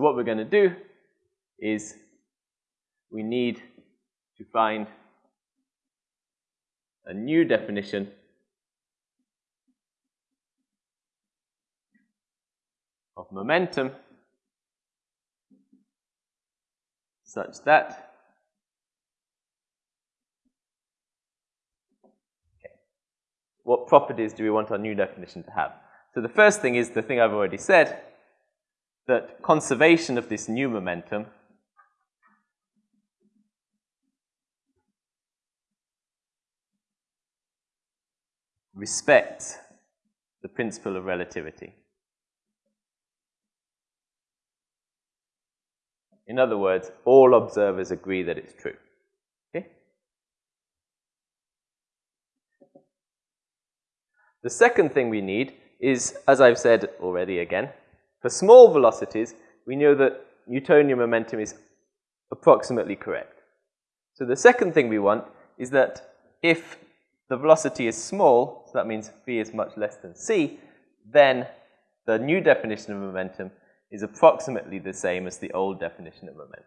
So what we're going to do is we need to find a new definition of momentum such that okay, what properties do we want our new definition to have? So the first thing is the thing I've already said, that conservation of this new momentum respects the principle of relativity. In other words, all observers agree that it's true. Okay? The second thing we need is, as I've said already again, for small velocities, we know that Newtonian momentum is approximately correct. So the second thing we want is that if the velocity is small, so that means v is much less than c, then the new definition of momentum is approximately the same as the old definition of momentum.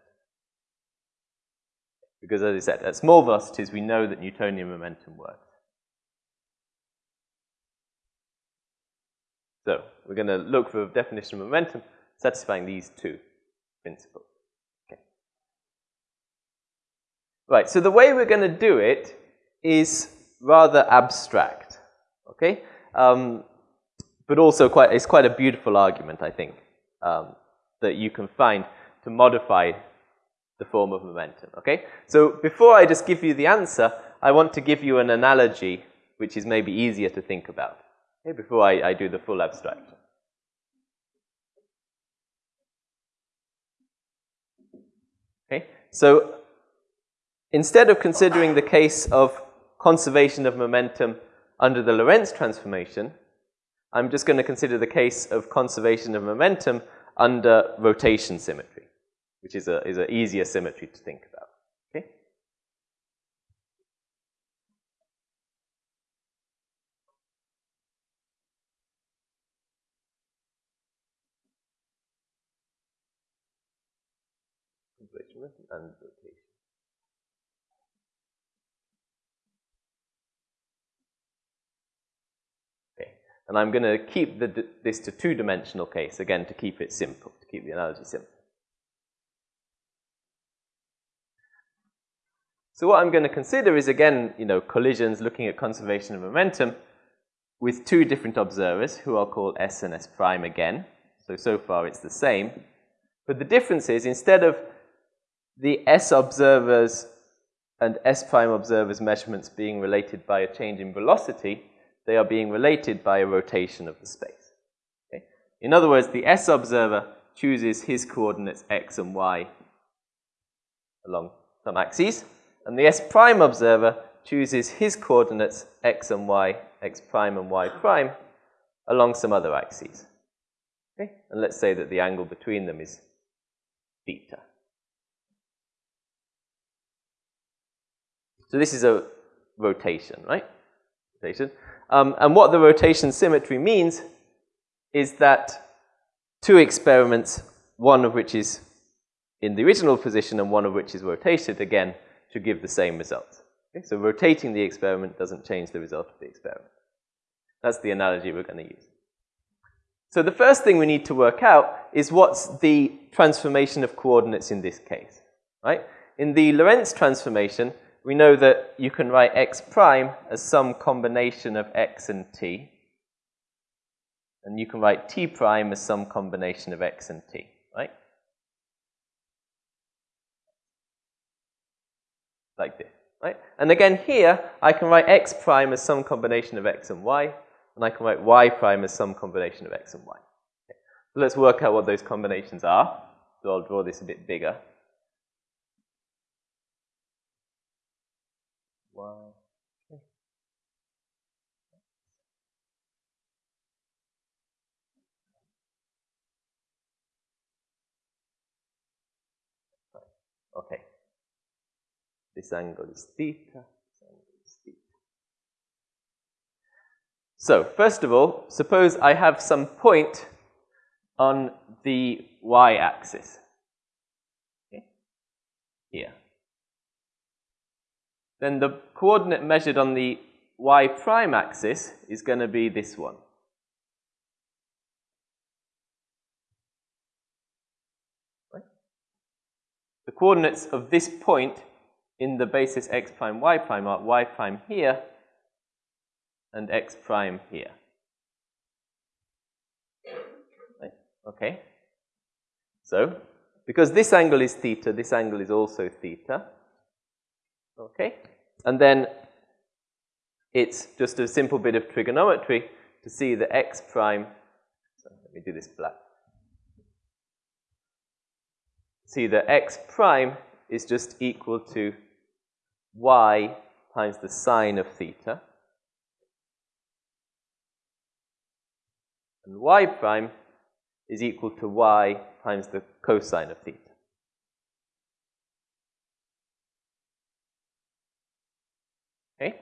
Because as I said, at small velocities, we know that Newtonian momentum works. So we're going to look for a definition of momentum satisfying these two principles. Okay. Right, so the way we're going to do it is rather abstract, okay? Um, but also quite, it's quite a beautiful argument, I think, um, that you can find to modify the form of momentum, okay? So before I just give you the answer, I want to give you an analogy which is maybe easier to think about, okay, before I, I do the full abstraction. Okay, so instead of considering the case of conservation of momentum under the Lorentz transformation, I'm just going to consider the case of conservation of momentum under rotation symmetry, which is a is an easier symmetry to think about. Okay. And rotation. And I'm going to keep the, this to two-dimensional case, again, to keep it simple, to keep the analogy simple. So what I'm going to consider is, again, you know, collisions looking at conservation of momentum with two different observers, who I'll call S and S prime again. So, so far it's the same. But the difference is, instead of the S observers and S prime observers measurements being related by a change in velocity, they are being related by a rotation of the space. Okay? In other words, the S observer chooses his coordinates x and y along some axes, and the S prime observer chooses his coordinates x and y, x prime and y prime, along some other axes. Okay? And let's say that the angle between them is theta. So this is a rotation, right? Rotation. Um, and what the rotation symmetry means is that two experiments, one of which is in the original position and one of which is rotated again, should give the same result. Okay? So rotating the experiment doesn't change the result of the experiment. That's the analogy we're going to use. So the first thing we need to work out is what's the transformation of coordinates in this case, right? In the Lorentz transformation, we know that you can write x prime as some combination of x and t. And you can write t prime as some combination of x and t, right? Like this, right? And again here, I can write x prime as some combination of x and y, and I can write y prime as some combination of x and y. Okay. So let's work out what those combinations are. So I'll draw this a bit bigger. Okay. This angle is theta. This angle is theta. So, first of all, suppose I have some point on the y-axis. Okay. Here. Then the coordinate measured on the y prime axis is going to be this one. The coordinates of this point in the basis x prime y prime are y prime here and x prime here. Okay. So, because this angle is theta, this angle is also theta. Okay. And then it's just a simple bit of trigonometry to see the x prime. So let me do this black. See the x prime is just equal to y times the sine of theta. And y prime is equal to y times the cosine of theta. Okay?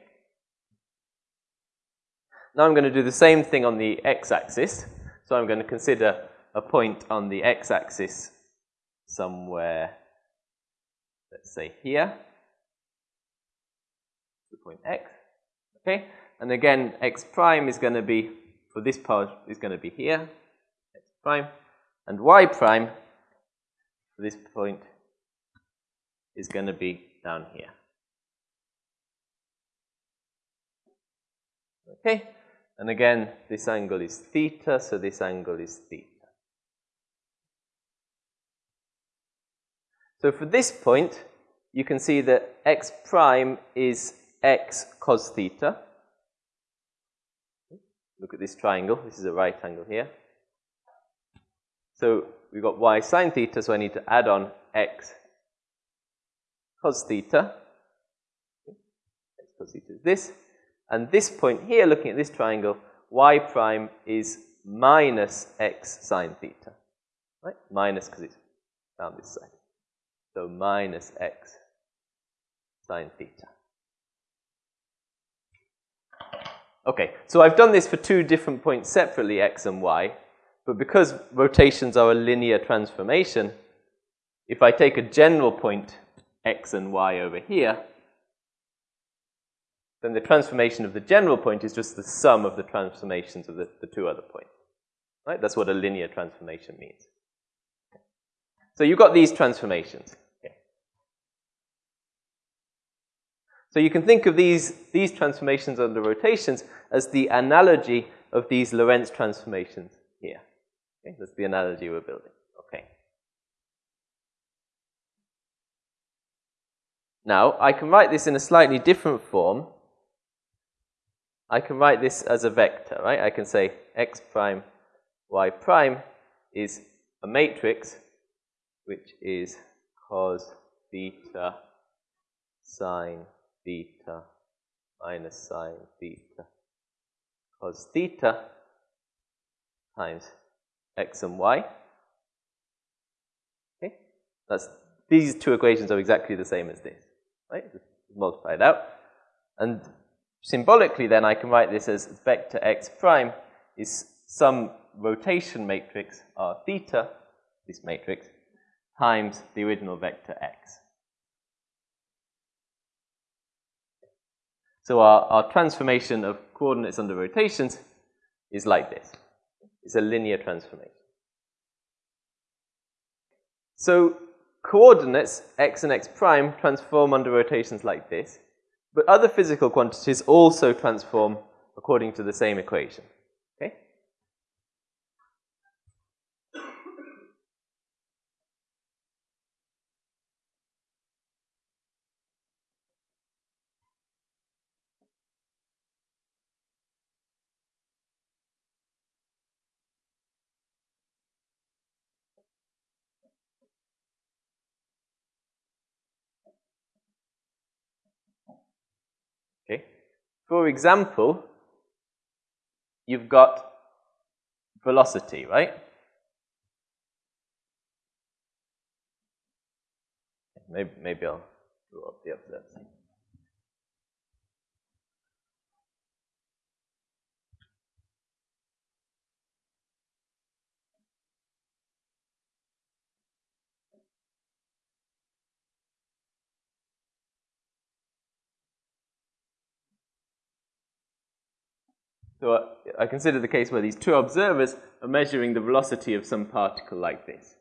Now I'm going to do the same thing on the x-axis. So I'm going to consider a point on the x-axis somewhere, let's say here, the point x. Okay? And again, x prime is going to be, for this part, is going to be here x prime, and y prime for this point is going to be down here. Okay, and again, this angle is theta, so this angle is theta. So for this point, you can see that x prime is x cos theta. Look at this triangle. This is a right angle here. So we've got y sine theta, so I need to add on x cos theta. X cos theta is this. And this point here, looking at this triangle, y prime is minus x sine theta. Right? Minus because it's down this side. So minus x sine theta. Okay, so I've done this for two different points separately, x and y. But because rotations are a linear transformation, if I take a general point x and y over here, then the transformation of the general point is just the sum of the transformations of the, the two other points. Right? That's what a linear transformation means. So you've got these transformations. Okay. So you can think of these, these transformations under rotations as the analogy of these Lorentz transformations here. Okay, that's the analogy we're building. Okay. Now, I can write this in a slightly different form. I can write this as a vector, right? I can say x prime, y prime is a matrix which is cos theta sine theta minus sine theta cos theta times x and y. Okay, that's these two equations are exactly the same as this, right? Just multiply it out, and symbolically, then I can write this as vector x prime is some rotation matrix r theta, this matrix, times the original vector x. So our, our transformation of coordinates under rotations is like this It's a linear transformation. So coordinates, x and x prime, transform under rotations like this, but other physical quantities also transform according to the same equation. Okay? Okay. For example, you've got velocity, right? Maybe, maybe I'll draw up the observation. So I consider the case where these two observers are measuring the velocity of some particle like this.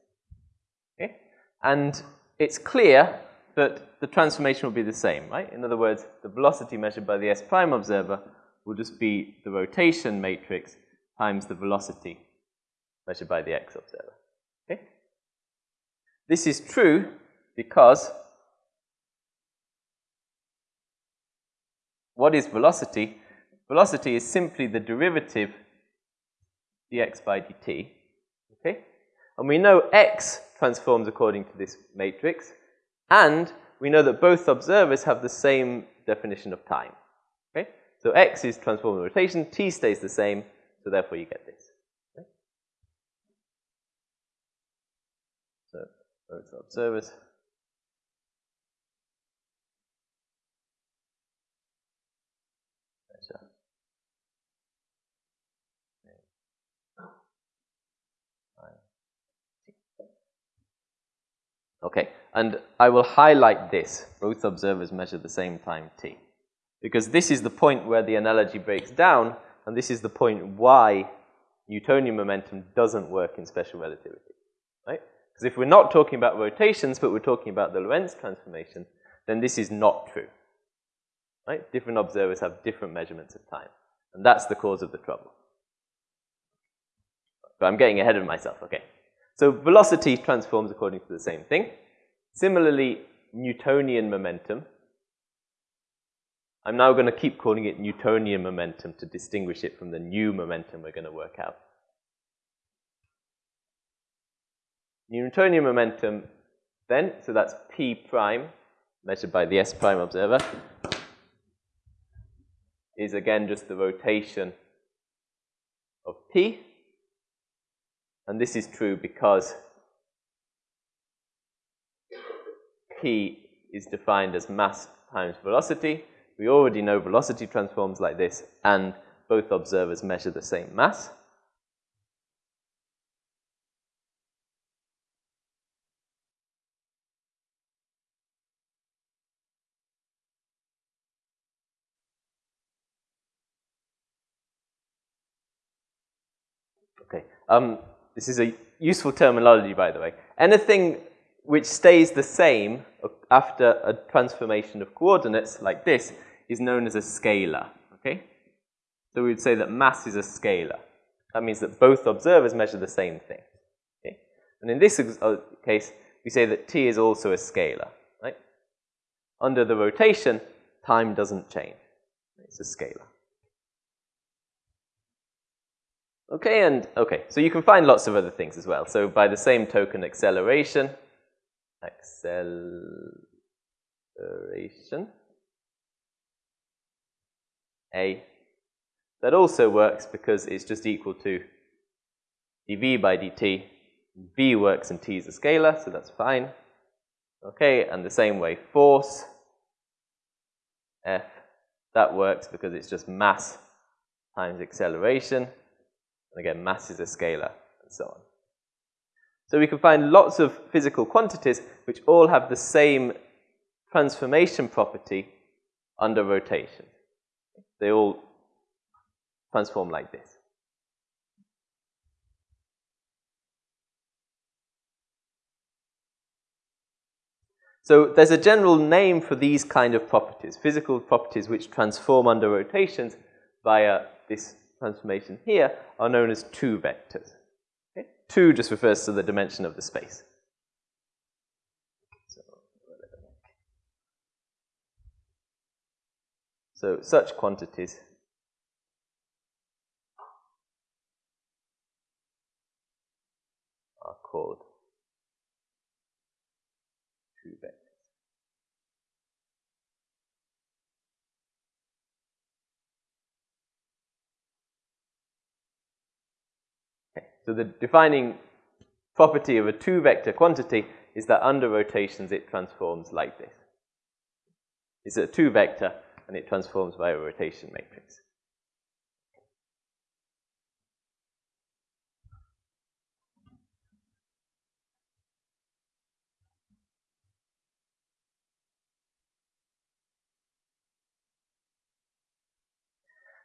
Okay? And it's clear that the transformation will be the same, right? In other words, the velocity measured by the S prime observer will just be the rotation matrix times the velocity measured by the X observer. Okay? This is true because what is velocity? Velocity is simply the derivative dx by dt. Okay? And we know x transforms according to this matrix, and we know that both observers have the same definition of time. Okay? So x is transforming rotation, t stays the same, so therefore you get this. Okay? So both observers. Okay, and I will highlight this. Both observers measure the same time t. Because this is the point where the analogy breaks down, and this is the point why Newtonian momentum doesn't work in special relativity. Right? Because if we're not talking about rotations, but we're talking about the Lorentz transformation, then this is not true. Right? Different observers have different measurements of time. And that's the cause of the trouble. But I'm getting ahead of myself, okay. So velocity transforms according to the same thing. Similarly, Newtonian momentum. I'm now going to keep calling it Newtonian momentum to distinguish it from the new momentum we're going to work out. Newtonian momentum then, so that's P prime, measured by the S prime observer, is again just the rotation of P. And this is true because P is defined as mass times velocity. We already know velocity transforms like this, and both observers measure the same mass. Okay. Um, this is a useful terminology, by the way. Anything which stays the same after a transformation of coordinates like this is known as a scalar, okay? So we would say that mass is a scalar. That means that both observers measure the same thing, okay? And in this uh, case, we say that t is also a scalar, right? Under the rotation, time doesn't change. It's a scalar. Okay, and okay, so you can find lots of other things as well. So by the same token, acceleration, acceleration, A, that also works because it's just equal to dv by dt. v works and t is a scalar, so that's fine. Okay, and the same way, force, F, that works because it's just mass times acceleration. And again, mass is a scalar, and so on. So we can find lots of physical quantities which all have the same transformation property under rotation. They all transform like this. So there's a general name for these kind of properties, physical properties which transform under rotations via this transformation here are known as two vectors. Okay? Two just refers to the dimension of the space. So such quantities are called two vectors. So the defining property of a two-vector quantity is that under rotations it transforms like this. It's a two-vector and it transforms by a rotation matrix.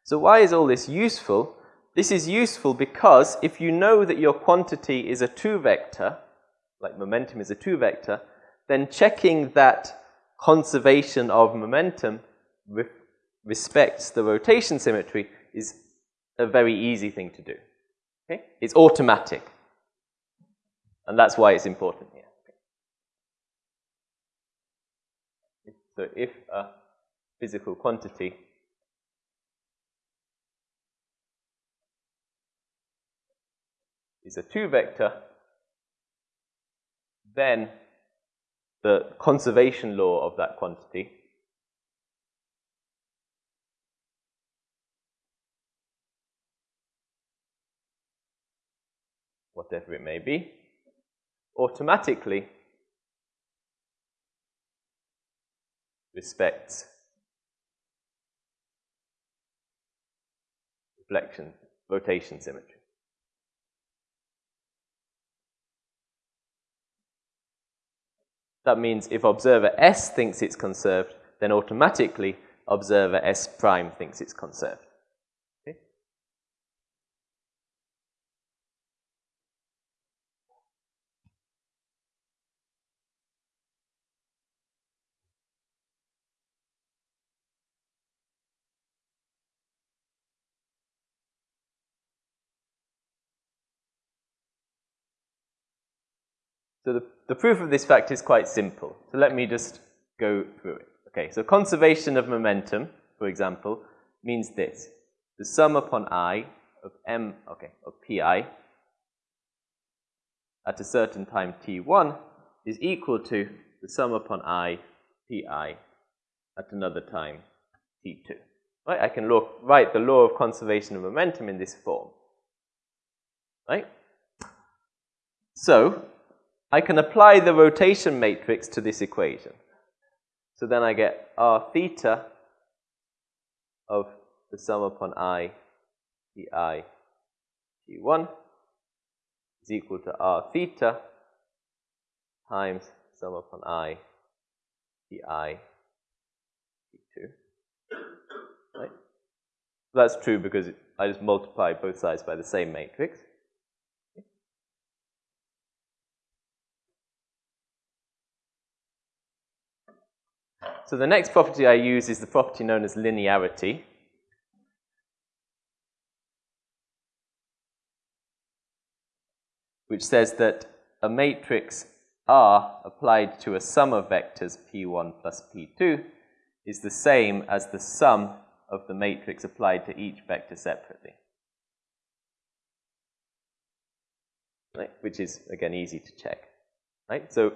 So why is all this useful? This is useful because if you know that your quantity is a two-vector, like momentum is a two-vector, then checking that conservation of momentum re respects the rotation symmetry is a very easy thing to do. Okay? It's automatic. And that's why it's important here. So if a physical quantity is a two-vector, then the conservation law of that quantity whatever it may be, automatically respects reflection, rotation symmetry. That means if observer S thinks it's conserved, then automatically observer S prime thinks it's conserved. So the, the proof of this fact is quite simple. So let me just go through it. Okay, so conservation of momentum, for example, means this. The sum upon i of m, okay, of pi at a certain time t1 is equal to the sum upon i pi at another time t2. Right? I can look, write the law of conservation of momentum in this form. Right? So, I can apply the rotation matrix to this equation. So then I get r theta of the sum upon i pi t1 is equal to r theta times sum upon i t2. Right? That's true because I just multiply both sides by the same matrix. So the next property I use is the property known as linearity. which says that a matrix R applied to a sum of vectors P1 plus P2 is the same as the sum of the matrix applied to each vector separately. Right? Which is, again, easy to check. Right? So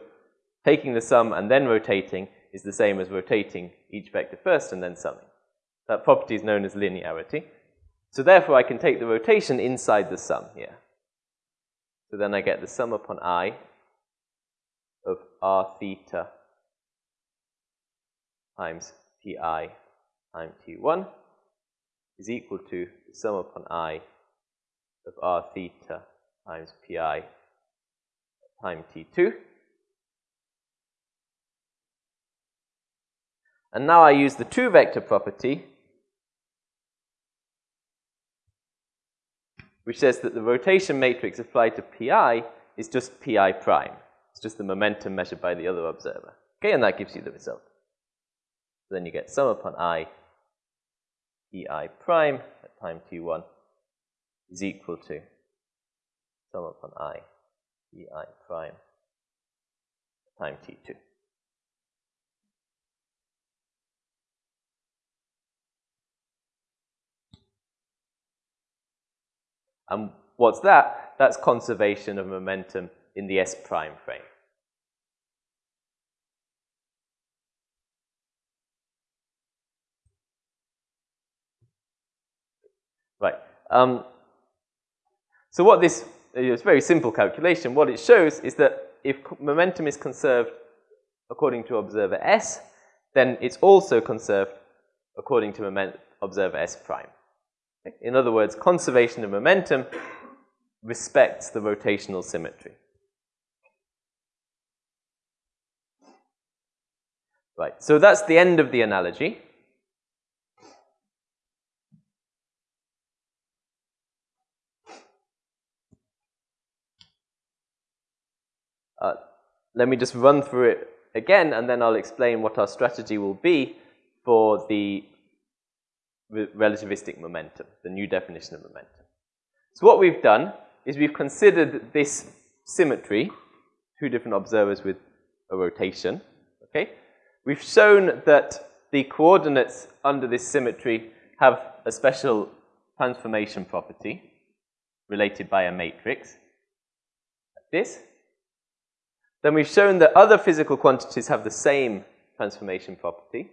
taking the sum and then rotating is the same as rotating each vector first and then summing. That property is known as linearity. So therefore, I can take the rotation inside the sum here. So then I get the sum upon i of r theta times pi times t1 is equal to the sum upon i of r theta times pi times t2. And now I use the two-vector property, which says that the rotation matrix applied to pi is just pi prime. It's just the momentum measured by the other observer. Okay, and that gives you the result. So then you get sum upon i pi prime at time t1 is equal to sum upon i pi prime at time t2. And what's that? That's conservation of momentum in the S prime frame. Right. Um, so what this, it's a very simple calculation. What it shows is that if momentum is conserved according to observer S, then it's also conserved according to observer S prime. In other words, conservation of momentum respects the rotational symmetry. Right, so that's the end of the analogy. Uh, let me just run through it again and then I'll explain what our strategy will be for the relativistic momentum, the new definition of momentum. So what we've done is we've considered this symmetry, two different observers with a rotation, okay? We've shown that the coordinates under this symmetry have a special transformation property related by a matrix, like this. Then we've shown that other physical quantities have the same transformation property.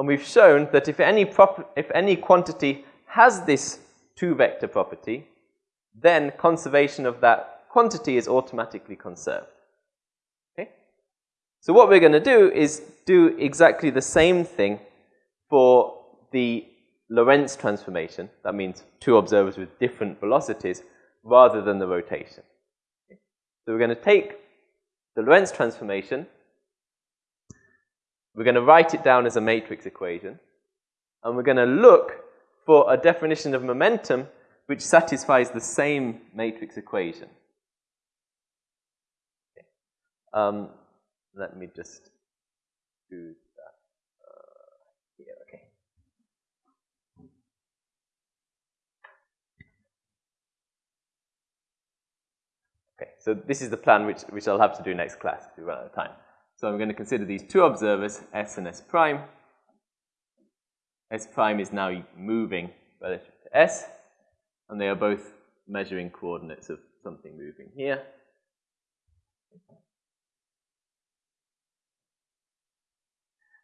And we've shown that if any, if any quantity has this two-vector property, then conservation of that quantity is automatically conserved. Okay? So what we're going to do is do exactly the same thing for the Lorentz transformation. That means two observers with different velocities rather than the rotation. Okay? So we're going to take the Lorentz transformation, we're going to write it down as a matrix equation, and we're going to look for a definition of momentum which satisfies the same matrix equation. Okay. Um, let me just do that uh, here, okay. Okay, so this is the plan which, which I'll have to do next class if we run out of time. So I'm going to consider these two observers, S and S prime. S prime is now moving relative to S and they are both measuring coordinates of something moving here.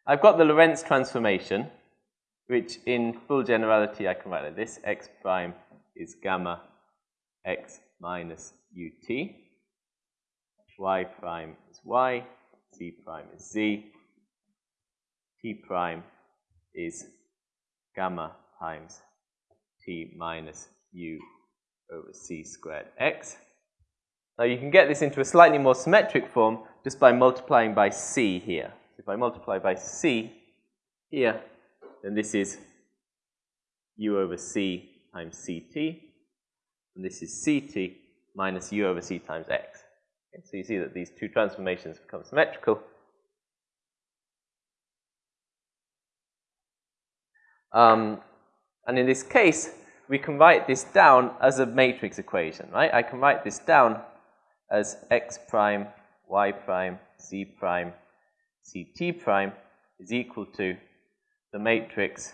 I've got the Lorentz transformation, which in full generality I can write like this. x prime is gamma x minus ut. y prime is y. z prime is z. t prime is gamma times t minus u over c squared x. Now you can get this into a slightly more symmetric form just by multiplying by c here. If I multiply by c here, then this is u over c times ct, and this is ct minus u over c times x. Okay, so you see that these two transformations become symmetrical. Um, and in this case, we can write this down as a matrix equation, right? I can write this down as x prime, y prime, z prime, ct prime is equal to the matrix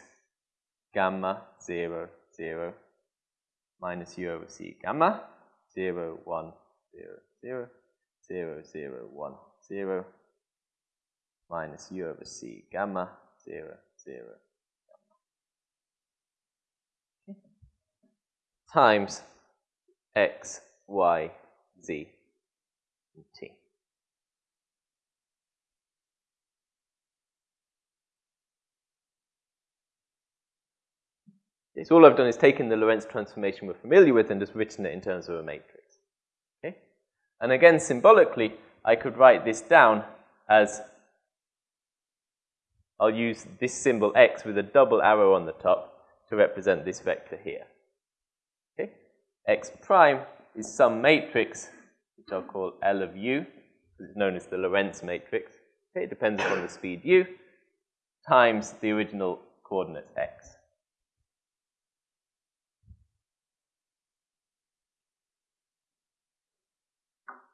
gamma 0, 0 minus u over c gamma 0, 1, 0, 0, 0, 0, 1, 0 minus u over c gamma 0, 0, times x, y, z, and t. Okay, so all I've done is taken the Lorentz transformation we're familiar with and just written it in terms of a matrix. And again, symbolically, I could write this down as I'll use this symbol x with a double arrow on the top to represent this vector here Okay? x prime is some matrix, which I'll call L of u, is known as the Lorentz matrix. Okay, it depends upon the speed u, times the original coordinates x.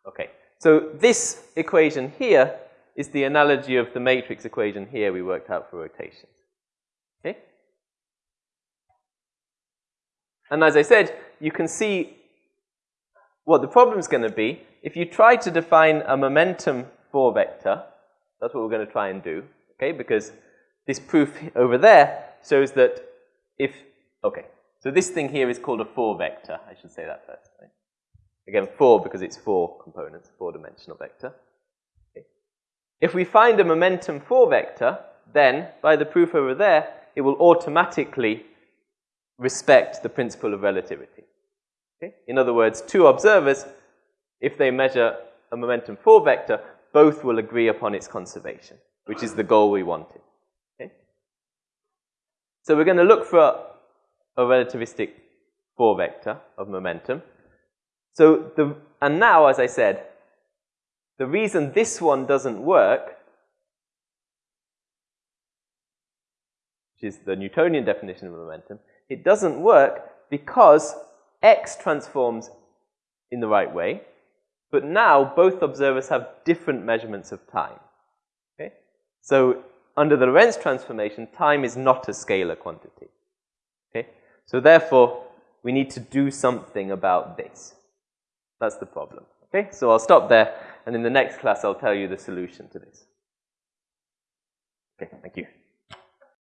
Okay, so this equation here is the analogy of the matrix equation here we worked out for rotations. Okay? And as I said, you can see what the problem is going to be. If you try to define a momentum 4 vector, that's what we're going to try and do, okay? Because this proof over there shows that if, okay, so this thing here is called a 4 vector. I should say that first, right? Again, 4 because it's 4 components, 4-dimensional vector. Okay. If we find a momentum 4 vector, then, by the proof over there, it will automatically respect the principle of relativity. Okay? In other words, two observers, if they measure a momentum 4 vector, both will agree upon its conservation, which is the goal we wanted. Okay? So we're going to look for a, relativistic 4 vector of momentum. So the, and now, as I said, the reason this one doesn't work, which is the Newtonian definition of momentum, it doesn't work because x transforms in the right way, but now both observers have different measurements of time. Okay? So under the Lorentz transformation, time is not a scalar quantity. Okay? So therefore, we need to do something about this. That's the problem. Okay? So I'll stop there, and in the next class, I'll tell you the solution to this. Okay, thank you.